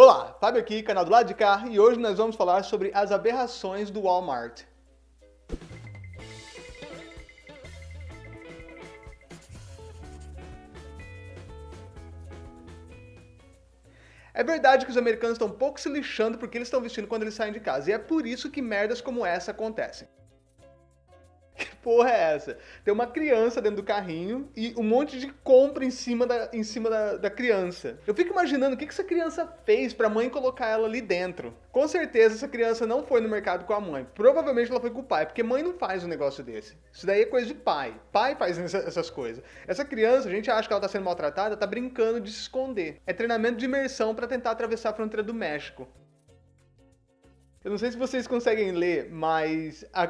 Olá, Fábio aqui, canal do lado de cá, e hoje nós vamos falar sobre as aberrações do Walmart. É verdade que os americanos estão um pouco se lixando porque eles estão vestindo quando eles saem de casa, e é por isso que merdas como essa acontecem porra é essa? Tem uma criança dentro do carrinho e um monte de compra em cima da, em cima da, da criança. Eu fico imaginando o que, que essa criança fez pra mãe colocar ela ali dentro. Com certeza essa criança não foi no mercado com a mãe. Provavelmente ela foi com o pai, porque mãe não faz um negócio desse. Isso daí é coisa de pai. Pai faz essa, essas coisas. Essa criança, a gente acha que ela tá sendo maltratada, tá brincando de se esconder. É treinamento de imersão para tentar atravessar a fronteira do México. Eu não sei se vocês conseguem ler, mas a,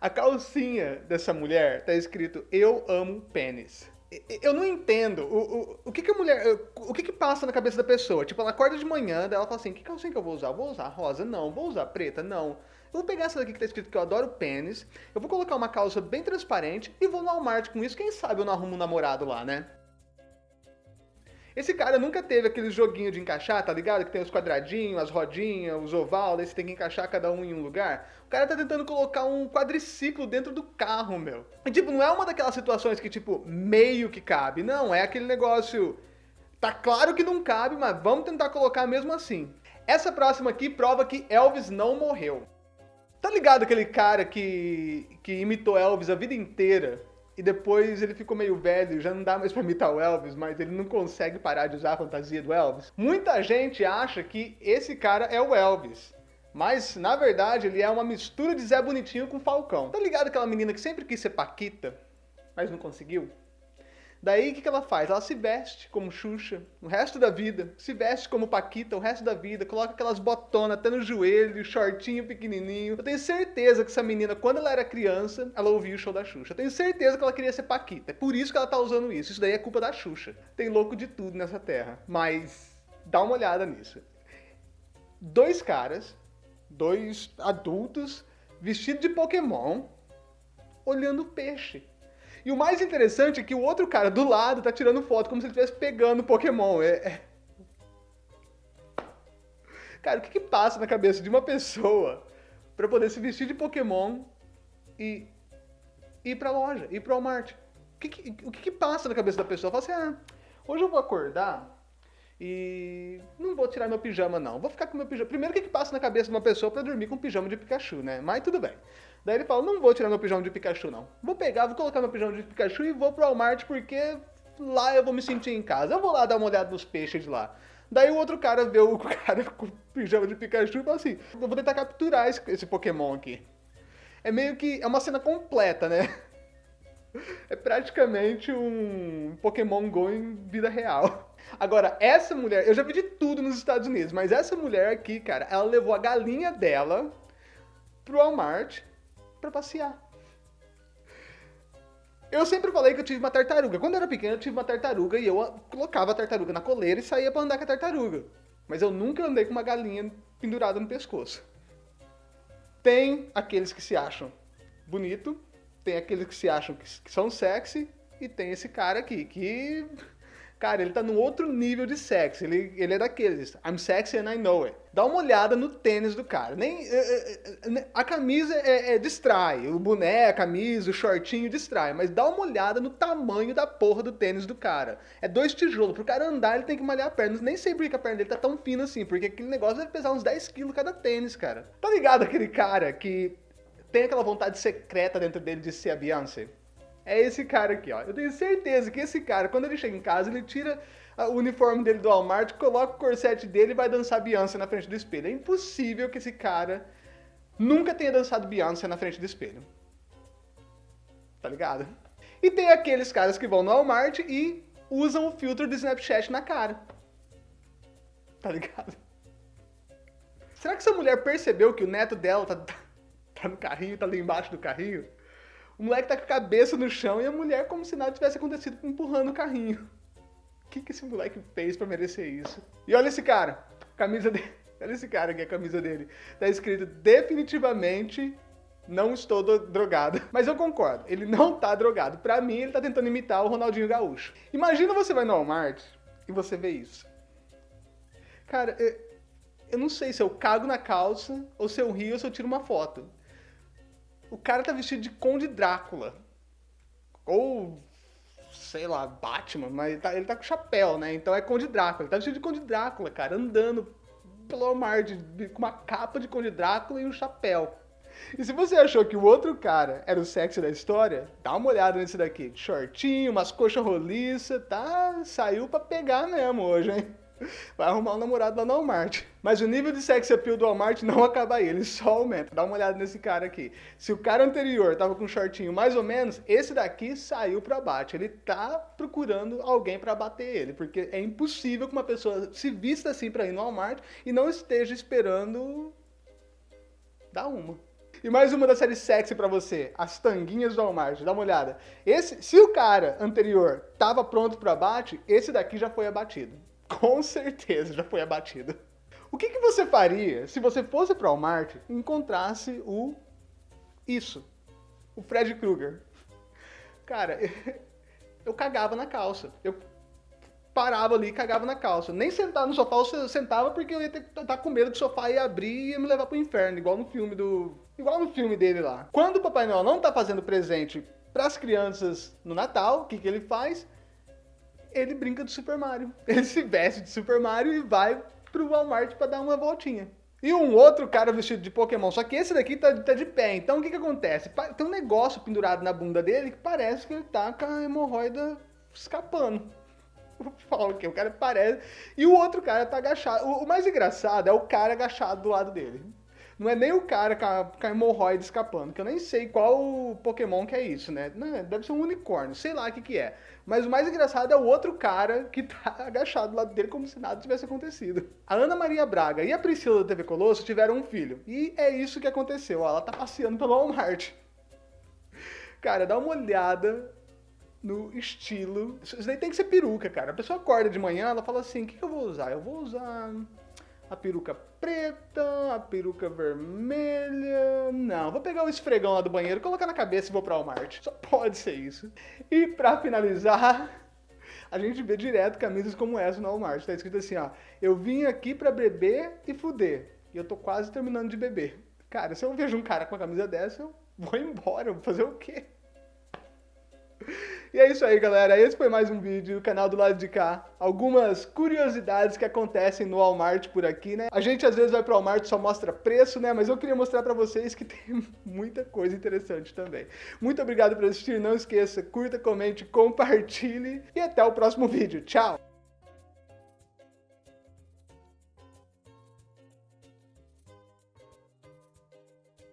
a calcinha dessa mulher tá escrito Eu amo pênis. Eu não entendo o, o, o que, que a mulher. O que, que passa na cabeça da pessoa? Tipo, ela acorda de manhã, daí ela fala assim: que calcinha que eu vou usar? Vou usar rosa? Não. Vou usar preta? Não. Eu vou pegar essa daqui que tá escrito que eu adoro pênis. Eu vou colocar uma calça bem transparente e vou no Walmart com isso. Quem sabe eu não arrumo um namorado lá, né? Esse cara nunca teve aquele joguinho de encaixar, tá ligado? Que tem os quadradinhos, as rodinhas, os oval, daí você tem que encaixar cada um em um lugar. O cara tá tentando colocar um quadriciclo dentro do carro, meu. E, tipo, não é uma daquelas situações que, tipo, meio que cabe. Não, é aquele negócio... Tá claro que não cabe, mas vamos tentar colocar mesmo assim. Essa próxima aqui prova que Elvis não morreu. Tá ligado aquele cara que, que imitou Elvis a vida inteira? E depois ele ficou meio velho, já não dá mais pra imitar o Elvis, mas ele não consegue parar de usar a fantasia do Elvis. Muita gente acha que esse cara é o Elvis. Mas, na verdade, ele é uma mistura de Zé Bonitinho com Falcão. Tá ligado aquela menina que sempre quis ser Paquita, mas não conseguiu? Daí o que, que ela faz? Ela se veste como Xuxa o resto da vida, se veste como Paquita o resto da vida, coloca aquelas botonas até no joelho, shortinho pequenininho. Eu tenho certeza que essa menina, quando ela era criança, ela ouvia o show da Xuxa. Eu tenho certeza que ela queria ser Paquita. É por isso que ela tá usando isso. Isso daí é culpa da Xuxa. Tem louco de tudo nessa terra. Mas dá uma olhada nisso. Dois caras, dois adultos, vestidos de Pokémon, olhando peixe. E o mais interessante é que o outro cara do lado tá tirando foto como se ele estivesse pegando Pokémon. É, é... Cara, o que, que passa na cabeça de uma pessoa para poder se vestir de Pokémon e ir pra loja, ir pro Walmart? O que, que, o que, que passa na cabeça da pessoa? Fala assim, ah, hoje eu vou acordar e não vou tirar meu pijama, não. Vou ficar com meu pijama. Primeiro, o que, que passa na cabeça de uma pessoa para dormir com um pijama de Pikachu, né? Mas tudo bem. Daí ele fala, não vou tirar meu pijama de Pikachu, não. Vou pegar, vou colocar meu pijama de Pikachu e vou pro Walmart porque lá eu vou me sentir em casa. Eu vou lá dar uma olhada nos peixes de lá. Daí o outro cara vê o cara com o pijama de Pikachu e fala assim, eu vou tentar capturar esse, esse Pokémon aqui. É meio que, é uma cena completa, né? É praticamente um Pokémon Go em vida real. Agora, essa mulher, eu já vi de tudo nos Estados Unidos, mas essa mulher aqui, cara, ela levou a galinha dela pro Walmart para passear. Eu sempre falei que eu tive uma tartaruga. Quando eu era pequeno, eu tive uma tartaruga e eu colocava a tartaruga na coleira e saía para andar com a tartaruga. Mas eu nunca andei com uma galinha pendurada no pescoço. Tem aqueles que se acham bonito, tem aqueles que se acham que, são sexy e tem esse cara aqui que Cara, ele tá num outro nível de sexy. Ele, ele é daqueles. I'm sexy and I know it. Dá uma olhada no tênis do cara. Nem, é, é, é, a camisa é, é, distrai. O boné, a camisa, o shortinho distrai. Mas dá uma olhada no tamanho da porra do tênis do cara. É dois tijolos. Pro cara andar, ele tem que malhar a perna. Nem sei por que a perna dele tá tão fina assim. Porque aquele negócio deve pesar uns 10 quilos cada tênis, cara. Tá ligado aquele cara que tem aquela vontade secreta dentro dele de ser a Beyoncé? É esse cara aqui, ó. Eu tenho certeza que esse cara, quando ele chega em casa, ele tira o uniforme dele do Walmart, coloca o corsete dele e vai dançar Beyoncé na frente do espelho. É impossível que esse cara nunca tenha dançado Beyoncé na frente do espelho. Tá ligado? E tem aqueles caras que vão no Walmart e usam o filtro do Snapchat na cara. Tá ligado? Será que essa mulher percebeu que o neto dela tá, tá no carrinho, tá ali embaixo do carrinho? O moleque tá com a cabeça no chão e a mulher, como se nada tivesse acontecido, empurrando o carrinho. O que, que esse moleque fez para merecer isso? E olha esse cara, camisa dele. Olha esse cara aqui, a camisa dele. Tá escrito definitivamente não estou drogado. Mas eu concordo, ele não tá drogado. Pra mim, ele tá tentando imitar o Ronaldinho Gaúcho. Imagina você vai no Walmart e você vê isso. Cara, eu não sei se eu cago na calça, ou se eu rio, ou se eu tiro uma foto. O cara tá vestido de Conde Drácula. Ou, sei lá, Batman, mas ele tá, ele tá com chapéu, né? Então é Conde Drácula. Ele tá vestido de Conde Drácula, cara, andando pelo Walmart com uma capa de Conde Drácula e um chapéu. E se você achou que o outro cara era o sexy da história, dá uma olhada nesse daqui. Shortinho, umas coxas roliças, tá? Saiu pra pegar mesmo hoje, hein? Vai arrumar um namorado lá no Walmart. Mas o nível de sex appeal do Walmart não acaba aí, ele só aumenta. Dá uma olhada nesse cara aqui. Se o cara anterior tava com um shortinho mais ou menos, esse daqui saiu pra bate. Ele tá procurando alguém pra bater ele, porque é impossível que uma pessoa se vista assim pra ir no Walmart e não esteja esperando dar uma. E mais uma da série sexy pra você, as tanguinhas do Walmart, dá uma olhada. Esse, se o cara anterior tava pronto pro abate, esse daqui já foi abatido. Com certeza já foi abatido. O que, que você faria se você fosse pro Walmart e encontrasse o... isso, o Fred Krueger? Cara, eu cagava na calça. Eu parava ali e cagava na calça. Nem sentar no sofá eu sentava porque eu ia ter estar com medo que o sofá ia abrir e ia me levar pro inferno, igual no filme do. Igual no filme dele lá. Quando o Papai Noel não tá fazendo presente para as crianças no Natal, o que, que ele faz? Ele brinca de Super Mario. Ele se veste de Super Mario e vai pro Walmart para dar uma voltinha. E um outro cara vestido de Pokémon, só que esse daqui tá, tá de pé. Então o que que acontece? Tem um negócio pendurado na bunda dele que parece que ele tá com a hemorroida escapando. Fala que o cara parece. E o outro cara tá agachado. O, o, mais engraçado é o cara agachado do lado dele. Não é nem o cara com a, com a hemorroide escapando, que eu nem sei qual Pokémon que é isso, né? Não, deve ser um unicórnio, sei lá o que que é. Mas o mais engraçado é o outro cara que tá agachado do lado dele como se nada tivesse acontecido. A Ana Maria Braga e a Priscila da TV Colosso tiveram um filho. E é isso que aconteceu, ó, ela tá passeando pelo Walmart. Cara, dá uma olhada no estilo. Isso daí tem que ser peruca, cara. A pessoa acorda de manhã, ela fala assim: o que, que eu vou usar? Eu vou usar a peruca preta, a peruca vermelha. Não, vou pegar o esfregão lá do banheiro, colocar na cabeça e vou pra Walmart. Só pode ser isso. E pra finalizar, a gente vê direto camisas como essa no Walmart. Tá escrito assim, ó. Eu vim aqui pra beber e fuder. E eu tô quase terminando de beber. Cara, se eu vejo um cara com uma camisa dessa, eu vou embora. Vou fazer o quê? E é isso aí, galera. Esse foi mais um vídeo do canal do lado de cá. Algumas curiosidades que acontecem no Walmart por aqui, né? A gente às vezes vai pro Walmart só mostra preço, né? Mas eu queria mostrar pra vocês que tem muita coisa interessante também. Muito obrigado por assistir. Não esqueça, curta, comente, compartilhe e até o próximo vídeo. Tchau!